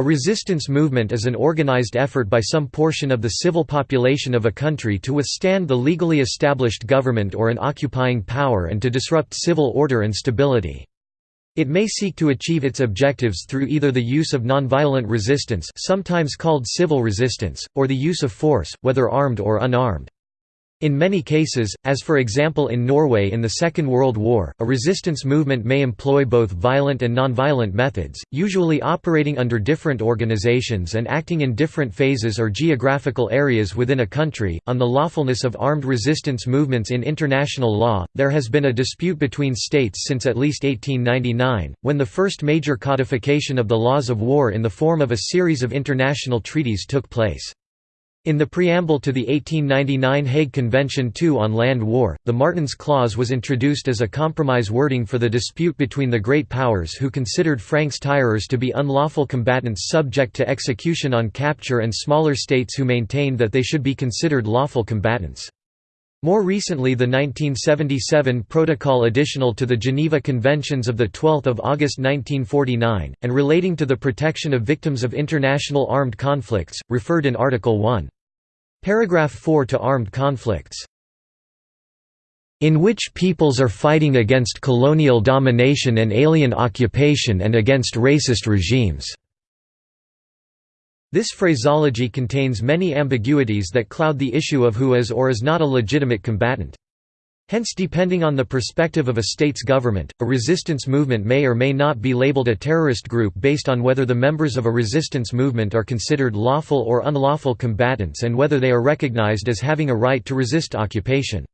A resistance movement is an organized effort by some portion of the civil population of a country to withstand the legally established government or an occupying power and to disrupt civil order and stability. It may seek to achieve its objectives through either the use of nonviolent resistance sometimes called civil resistance, or the use of force, whether armed or unarmed. In many cases, as for example in Norway in the Second World War, a resistance movement may employ both violent and nonviolent methods, usually operating under different organizations and acting in different phases or geographical areas within a country. On the lawfulness of armed resistance movements in international law, there has been a dispute between states since at least 1899, when the first major codification of the laws of war in the form of a series of international treaties took place. In the preamble to the 1899 Hague Convention II on Land War, the Martens Clause was introduced as a compromise wording for the dispute between the great powers who considered francs-tireurs to be unlawful combatants subject to execution on capture and smaller states who maintained that they should be considered lawful combatants. More recently the 1977 Protocol additional to the Geneva Conventions of 12 August 1949, and relating to the protection of victims of international armed conflicts, referred in Article 1. Paragraph 4 to armed conflicts in which peoples are fighting against colonial domination and alien occupation and against racist regimes." This phraseology contains many ambiguities that cloud the issue of who is or is not a legitimate combatant. Hence depending on the perspective of a state's government, a resistance movement may or may not be labeled a terrorist group based on whether the members of a resistance movement are considered lawful or unlawful combatants and whether they are recognized as having a right to resist occupation.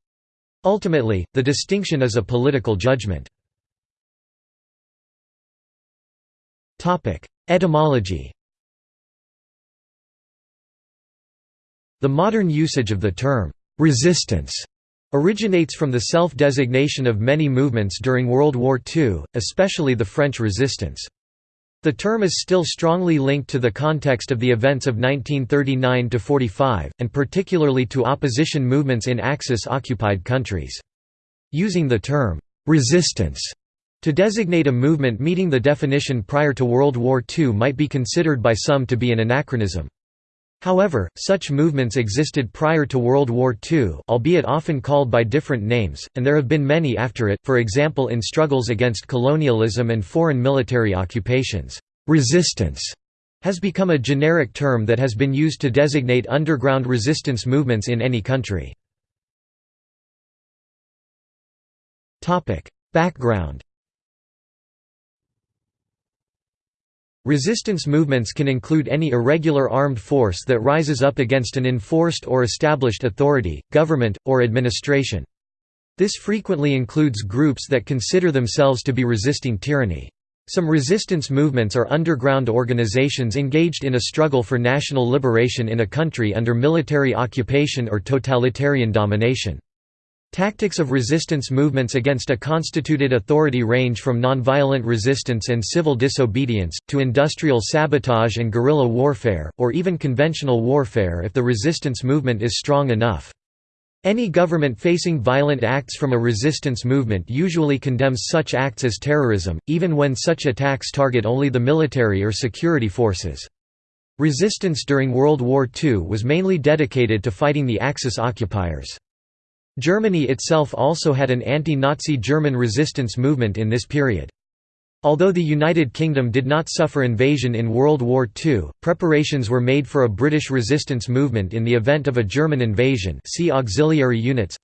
Ultimately, the distinction is a political judgment. Etymology The modern usage of the term, "'resistance' originates from the self-designation of many movements during World War II, especially the French resistance. The term is still strongly linked to the context of the events of 1939–45, and particularly to opposition movements in Axis-occupied countries. Using the term, "'resistance' to designate a movement meeting the definition prior to World War II might be considered by some to be an anachronism. However, such movements existed prior to World War II albeit often called by different names, and there have been many after it, for example in struggles against colonialism and foreign military occupations. Resistance has become a generic term that has been used to designate underground resistance movements in any country. Background Resistance movements can include any irregular armed force that rises up against an enforced or established authority, government, or administration. This frequently includes groups that consider themselves to be resisting tyranny. Some resistance movements are underground organizations engaged in a struggle for national liberation in a country under military occupation or totalitarian domination. Tactics of resistance movements against a constituted authority range from nonviolent resistance and civil disobedience, to industrial sabotage and guerrilla warfare, or even conventional warfare if the resistance movement is strong enough. Any government facing violent acts from a resistance movement usually condemns such acts as terrorism, even when such attacks target only the military or security forces. Resistance during World War II was mainly dedicated to fighting the Axis occupiers. Germany itself also had an anti-Nazi German resistance movement in this period. Although the United Kingdom did not suffer invasion in World War II, preparations were made for a British resistance movement in the event of a German invasion. See auxiliary units.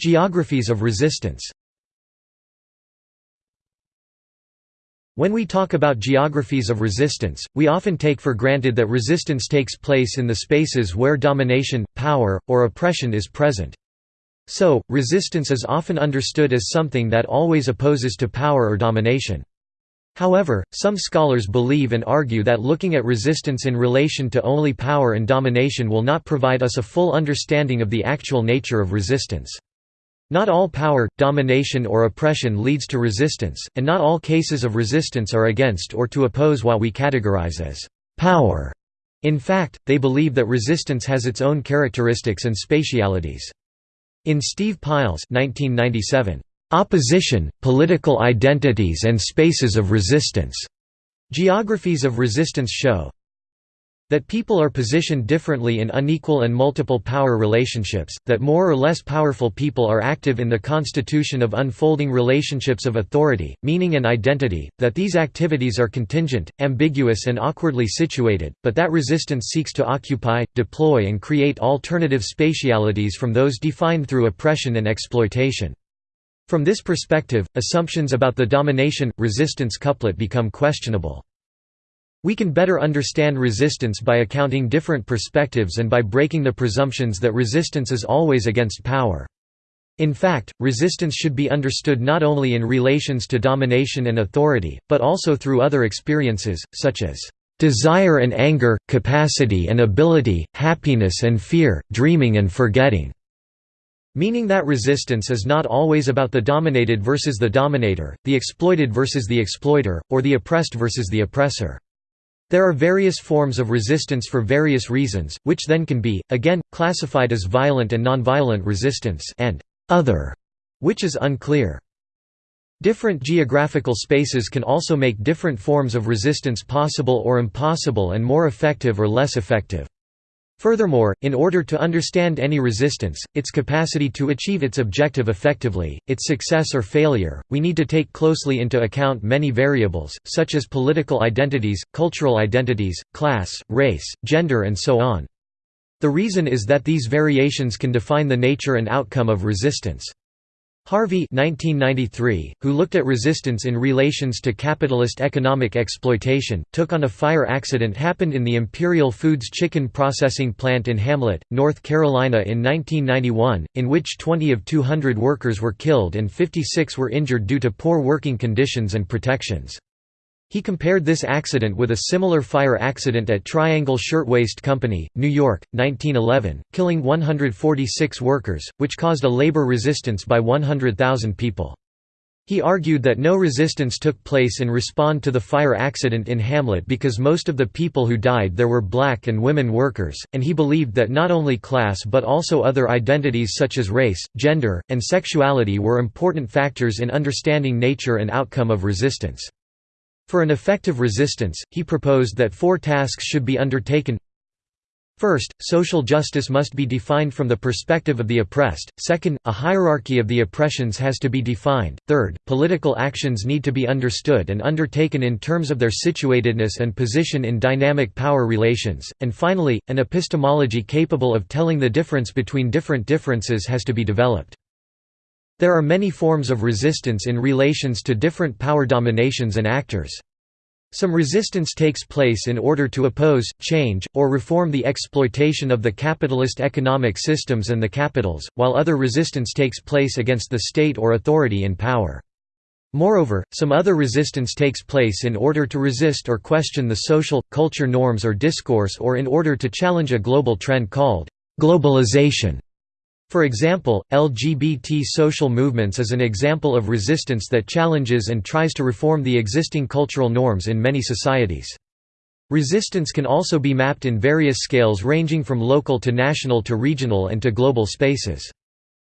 Geographies of resistance When we talk about geographies of resistance, we often take for granted that resistance takes place in the spaces where domination, power, or oppression is present. So, resistance is often understood as something that always opposes to power or domination. However, some scholars believe and argue that looking at resistance in relation to only power and domination will not provide us a full understanding of the actual nature of resistance. Not all power, domination or oppression leads to resistance, and not all cases of resistance are against or to oppose what we categorize as «power». In fact, they believe that resistance has its own characteristics and spatialities. In Steve Pile's 1997, Opposition, Political Identities and Spaces of Resistance. Geographies of Resistance show that people are positioned differently in unequal and multiple power relationships, that more or less powerful people are active in the constitution of unfolding relationships of authority, meaning and identity, that these activities are contingent, ambiguous and awkwardly situated, but that resistance seeks to occupy, deploy and create alternative spatialities from those defined through oppression and exploitation. From this perspective, assumptions about the domination-resistance couplet become questionable. We can better understand resistance by accounting different perspectives and by breaking the presumptions that resistance is always against power. In fact, resistance should be understood not only in relations to domination and authority, but also through other experiences, such as desire and anger, capacity and ability, happiness and fear, dreaming and forgetting. Meaning that resistance is not always about the dominated versus the dominator, the exploited versus the exploiter, or the oppressed versus the oppressor. There are various forms of resistance for various reasons, which then can be, again, classified as violent and nonviolent resistance and other, which is unclear. Different geographical spaces can also make different forms of resistance possible or impossible and more effective or less effective. Furthermore, in order to understand any resistance, its capacity to achieve its objective effectively, its success or failure, we need to take closely into account many variables, such as political identities, cultural identities, class, race, gender and so on. The reason is that these variations can define the nature and outcome of resistance. Harvey 1993, who looked at resistance in relations to capitalist economic exploitation, took on a fire accident happened in the Imperial Foods chicken processing plant in Hamlet, North Carolina in 1991, in which 20 of 200 workers were killed and 56 were injured due to poor working conditions and protections. He compared this accident with a similar fire accident at Triangle Shirtwaist Company, New York, 1911, killing 146 workers, which caused a labor resistance by 100,000 people. He argued that no resistance took place in response to the fire accident in Hamlet because most of the people who died there were black and women workers, and he believed that not only class but also other identities such as race, gender, and sexuality were important factors in understanding nature and outcome of resistance. For an effective resistance, he proposed that four tasks should be undertaken First, social justice must be defined from the perspective of the oppressed. Second, a hierarchy of the oppressions has to be defined. Third, political actions need to be understood and undertaken in terms of their situatedness and position in dynamic power relations. And finally, an epistemology capable of telling the difference between different differences has to be developed. There are many forms of resistance in relations to different power dominations and actors. Some resistance takes place in order to oppose, change, or reform the exploitation of the capitalist economic systems and the capitals, while other resistance takes place against the state or authority in power. Moreover, some other resistance takes place in order to resist or question the social, culture norms or discourse or in order to challenge a global trend called globalization. For example, LGBT social movements is an example of resistance that challenges and tries to reform the existing cultural norms in many societies. Resistance can also be mapped in various scales ranging from local to national to regional and to global spaces.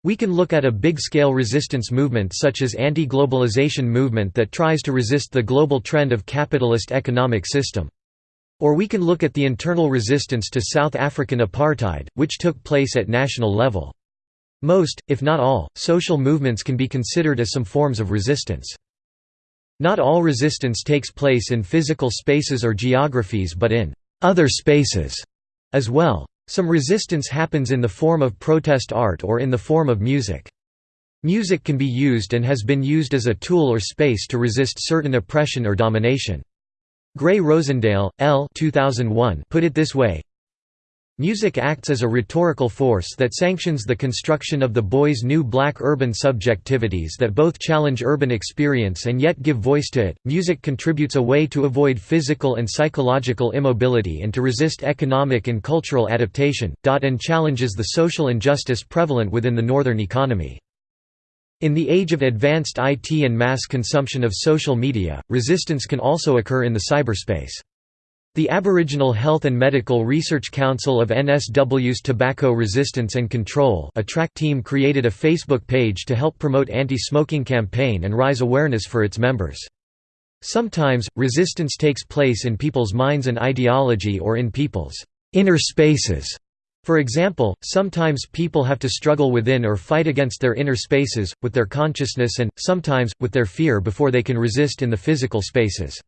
We can look at a big-scale resistance movement such as anti-globalization movement that tries to resist the global trend of capitalist economic system. Or we can look at the internal resistance to South African apartheid, which took place at national level. Most, if not all, social movements can be considered as some forms of resistance. Not all resistance takes place in physical spaces or geographies but in «other spaces» as well. Some resistance happens in the form of protest art or in the form of music. Music can be used and has been used as a tool or space to resist certain oppression or domination. Gray Rosendale, L. 2001 put it this way, Music acts as a rhetorical force that sanctions the construction of the boys' new black urban subjectivities that both challenge urban experience and yet give voice to it. Music contributes a way to avoid physical and psychological immobility and to resist economic and cultural adaptation, and challenges the social injustice prevalent within the northern economy. In the age of advanced IT and mass consumption of social media, resistance can also occur in the cyberspace. The Aboriginal Health and Medical Research Council of NSW's Tobacco Resistance and Control a track team created a Facebook page to help promote anti-smoking campaign and raise awareness for its members. Sometimes, resistance takes place in people's minds and ideology or in people's inner spaces. For example, sometimes people have to struggle within or fight against their inner spaces, with their consciousness and, sometimes, with their fear before they can resist in the physical spaces.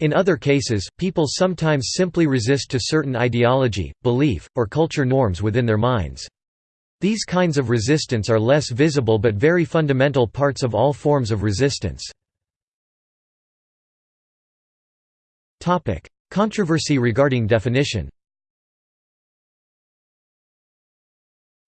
In other cases, people sometimes simply resist to certain ideology, belief, or culture norms within their minds. These kinds of resistance are less visible but very fundamental parts of all forms of resistance. Controversy regarding definition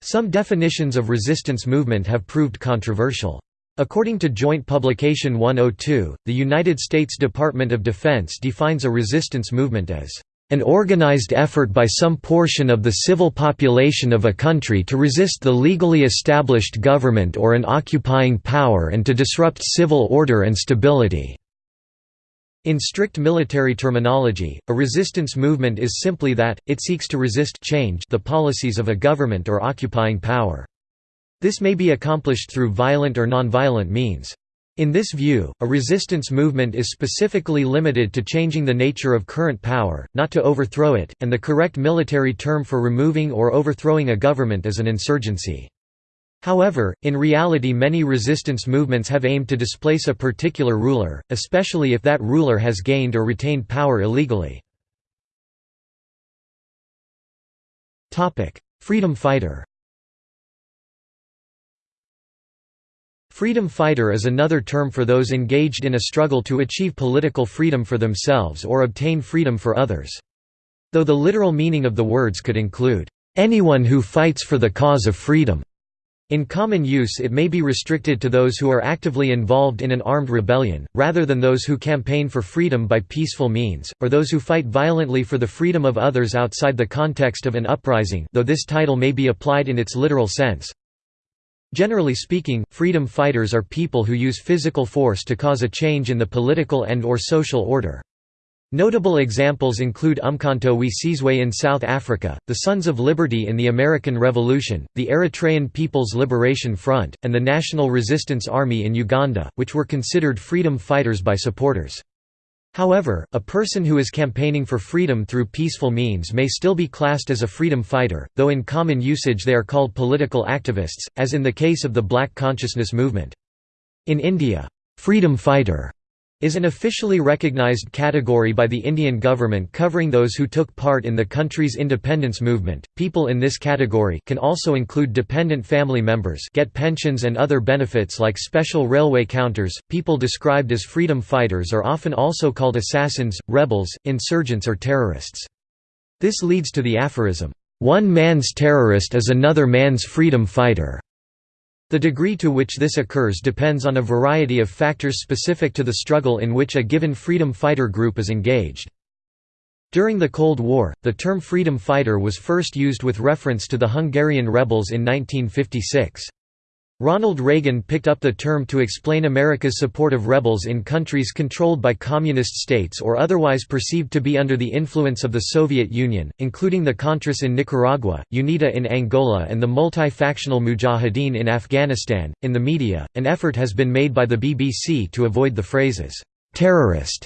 Some definitions of resistance movement have proved controversial. According to Joint Publication 102, the United States Department of Defense defines a resistance movement as an organized effort by some portion of the civil population of a country to resist the legally established government or an occupying power and to disrupt civil order and stability." In strict military terminology, a resistance movement is simply that, it seeks to resist change the policies of a government or occupying power. This may be accomplished through violent or nonviolent means. In this view, a resistance movement is specifically limited to changing the nature of current power, not to overthrow it, and the correct military term for removing or overthrowing a government is an insurgency. However, in reality many resistance movements have aimed to displace a particular ruler, especially if that ruler has gained or retained power illegally. Freedom fighter Freedom fighter is another term for those engaged in a struggle to achieve political freedom for themselves or obtain freedom for others. Though the literal meaning of the words could include, "...anyone who fights for the cause of freedom." In common use it may be restricted to those who are actively involved in an armed rebellion, rather than those who campaign for freedom by peaceful means, or those who fight violently for the freedom of others outside the context of an uprising though this title may be applied in its literal sense. Generally speaking, freedom fighters are people who use physical force to cause a change in the political and or social order. Notable examples include Umkhonto we Sizwe in South Africa, the Sons of Liberty in the American Revolution, the Eritrean People's Liberation Front, and the National Resistance Army in Uganda, which were considered freedom fighters by supporters. However, a person who is campaigning for freedom through peaceful means may still be classed as a freedom fighter, though in common usage they are called political activists, as in the case of the Black Consciousness movement. In India, freedom fighter is an officially recognized category by the Indian government covering those who took part in the country's independence movement. People in this category can also include dependent family members, get pensions and other benefits like special railway counters. People described as freedom fighters are often also called assassins, rebels, insurgents or terrorists. This leads to the aphorism, "One man's terrorist is another man's freedom fighter." The degree to which this occurs depends on a variety of factors specific to the struggle in which a given freedom fighter group is engaged. During the Cold War, the term freedom fighter was first used with reference to the Hungarian rebels in 1956. Ronald Reagan picked up the term to explain America's support of rebels in countries controlled by communist states or otherwise perceived to be under the influence of the Soviet Union, including the Contras in Nicaragua, UNITA in Angola, and the multi-factional Mujahideen in Afghanistan. In the media, an effort has been made by the BBC to avoid the phrases terrorist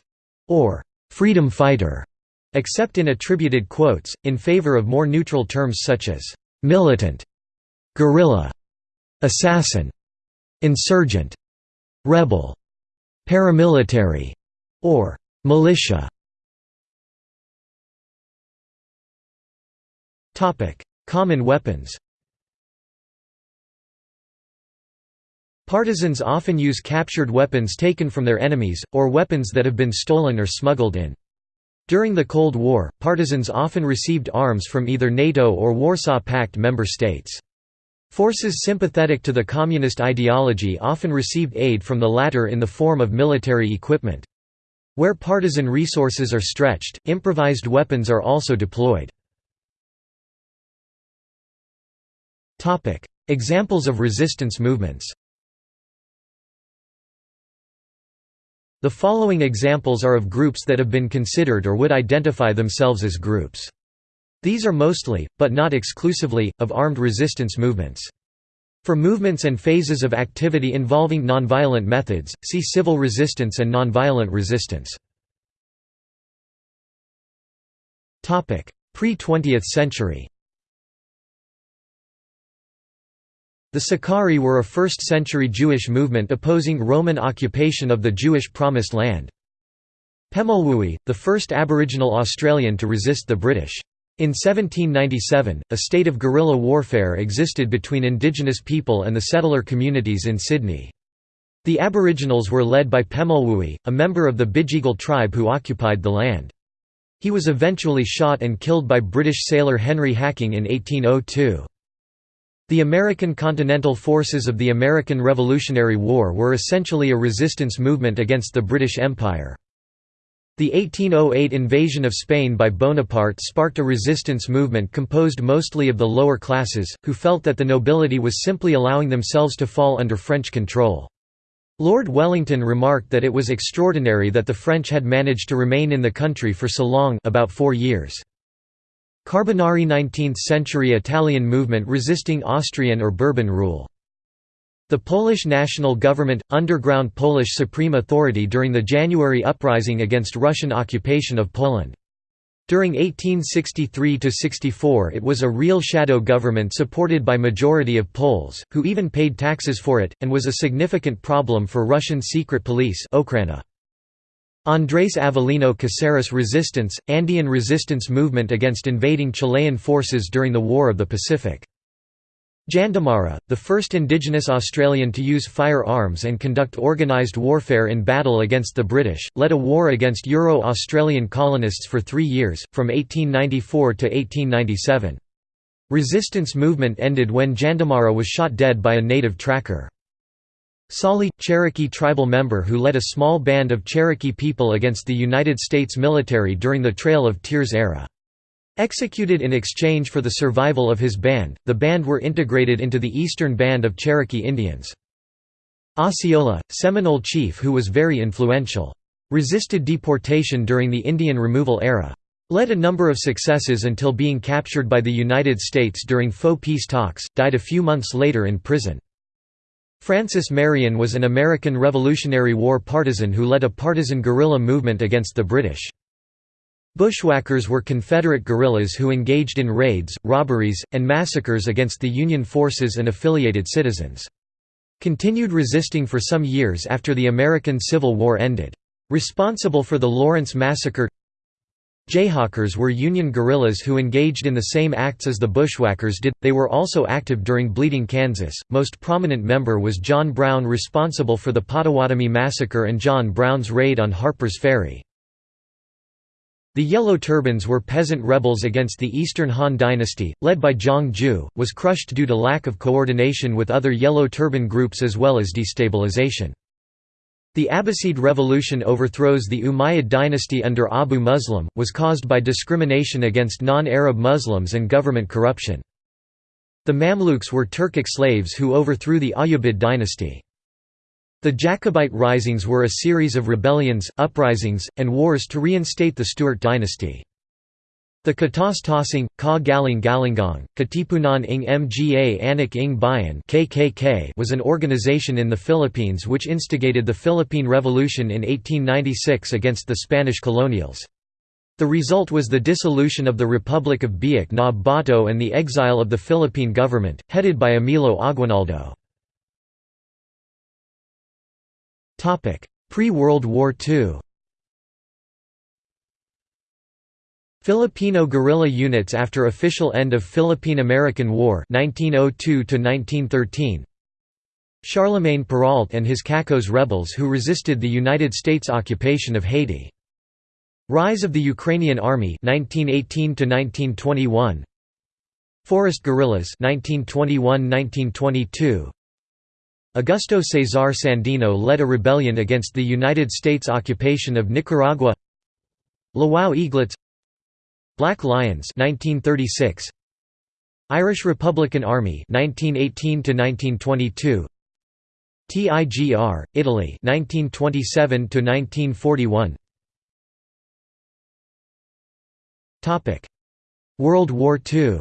or freedom fighter, except in attributed quotes, in favor of more neutral terms such as militant, guerrilla assassin, insurgent, rebel, paramilitary, or militia. Topic: Common weapons Partisans often use captured weapons taken from their enemies, or weapons that have been stolen or smuggled in. During the Cold War, partisans often received arms from either NATO or Warsaw Pact member states. Forces sympathetic to the communist ideology often received aid from the latter in the form of military equipment. Where partisan resources are stretched, improvised weapons are also deployed. Examples of resistance movements The following examples are of groups that have been considered or would identify themselves as groups. These are mostly, but not exclusively, of armed resistance movements. For movements and phases of activity involving nonviolent methods, see civil resistance and nonviolent resistance. Pre-20th century The Sicarii were a 1st-century Jewish movement opposing Roman occupation of the Jewish Promised Land. Pemulwuy, the first Aboriginal Australian to resist the British. In 1797, a state of guerrilla warfare existed between Indigenous people and the settler communities in Sydney. The Aboriginals were led by Pemulwuy, a member of the Bidjigal tribe who occupied the land. He was eventually shot and killed by British sailor Henry Hacking in 1802. The American Continental Forces of the American Revolutionary War were essentially a resistance movement against the British Empire. The 1808 invasion of Spain by Bonaparte sparked a resistance movement composed mostly of the lower classes, who felt that the nobility was simply allowing themselves to fall under French control. Lord Wellington remarked that it was extraordinary that the French had managed to remain in the country for so long about four years. Carbonari 19th-century Italian movement resisting Austrian or Bourbon rule. The Polish national government – underground Polish supreme authority during the January uprising against Russian occupation of Poland. During 1863–64 it was a real shadow government supported by majority of Poles, who even paid taxes for it, and was a significant problem for Russian secret police. Andrés Avelino Caceres resistance, Andean resistance movement against invading Chilean forces during the War of the Pacific. Jandamarra, the first indigenous Australian to use firearms and conduct organised warfare in battle against the British, led a war against Euro-Australian colonists for three years, from 1894 to 1897. Resistance movement ended when Jandamarra was shot dead by a native tracker. Tsali, Cherokee tribal member who led a small band of Cherokee people against the United States military during the Trail of Tears era. Executed in exchange for the survival of his band, the band were integrated into the Eastern Band of Cherokee Indians. Osceola, Seminole chief who was very influential. Resisted deportation during the Indian removal era. Led a number of successes until being captured by the United States during faux peace talks, died a few months later in prison. Francis Marion was an American Revolutionary War partisan who led a partisan guerrilla movement against the British. Bushwhackers were Confederate guerrillas who engaged in raids, robberies, and massacres against the Union forces and affiliated citizens. Continued resisting for some years after the American Civil War ended. Responsible for the Lawrence Massacre Jayhawkers were Union guerrillas who engaged in the same acts as the Bushwhackers did, they were also active during Bleeding Kansas. Most prominent member was John Brown responsible for the Potawatomi Massacre and John Brown's raid on Harper's Ferry. The Yellow Turbans were peasant rebels against the Eastern Han dynasty, led by Zhang Jue, was crushed due to lack of coordination with other Yellow Turban groups as well as destabilization. The Abbasid revolution overthrows the Umayyad dynasty under Abu Muslim, was caused by discrimination against non-Arab Muslims and government corruption. The Mamluks were Turkic slaves who overthrew the Ayyubid dynasty. The Jacobite risings were a series of rebellions, uprisings, and wars to reinstate the Stuart dynasty. The Katas Tosing, Ka Galing Galingong, Katipunan ng Mga Anak ng Bayan KKK was an organization in the Philippines which instigated the Philippine Revolution in 1896 against the Spanish colonials. The result was the dissolution of the Republic of Biak na Bato and the exile of the Philippine government, headed by Emilio Aguinaldo. Pre-World War II Filipino guerrilla units after official end of Philippine–American War 1902 Charlemagne Péralte and his Cacos rebels who resisted the United States occupation of Haiti. Rise of the Ukrainian Army 1918 Forest guerrillas 1921–1922 Augusto Cesar Sandino led a rebellion against the United States occupation of Nicaragua. Lwów Eaglets. Black Lions 1936 Irish Republican Army 1918 to 1922 TIGR, Italy 1927 to 1941 Topic World War II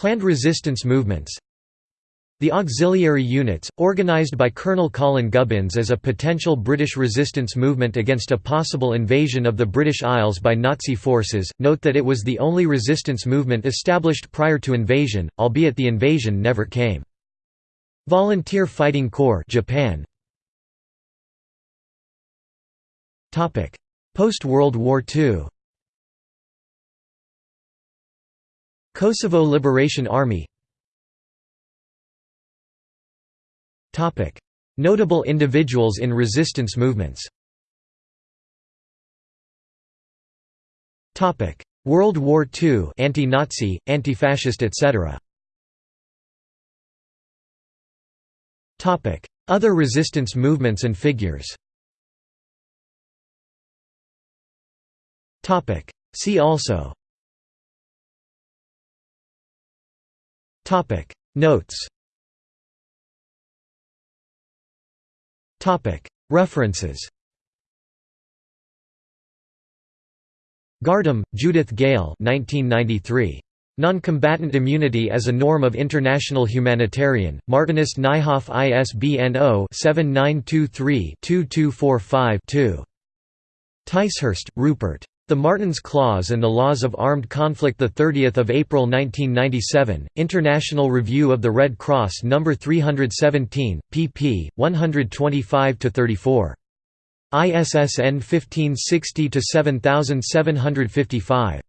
Planned resistance movements the auxiliary units, organised by Colonel Colin Gubbins as a potential British resistance movement against a possible invasion of the British Isles by Nazi forces, note that it was the only resistance movement established prior to invasion, albeit the invasion never came. Volunteer Fighting Corps Japan. Post-World War II Kosovo Liberation Army. Notable individuals in resistance movements. World War II anti-Nazi, anti-fascist etc. Other resistance movements and figures. See also Notes References Gardam, Judith Gale 1993. Non-combatant immunity as a norm of international humanitarian, Martinus Nijhoff ISBN 0-7923-2245-2. Ticehurst, Rupert. The Martens Clause and the Laws of Armed Conflict 30 April 1997, International Review of the Red Cross No. 317, pp. 125–34. ISSN 1560-7755.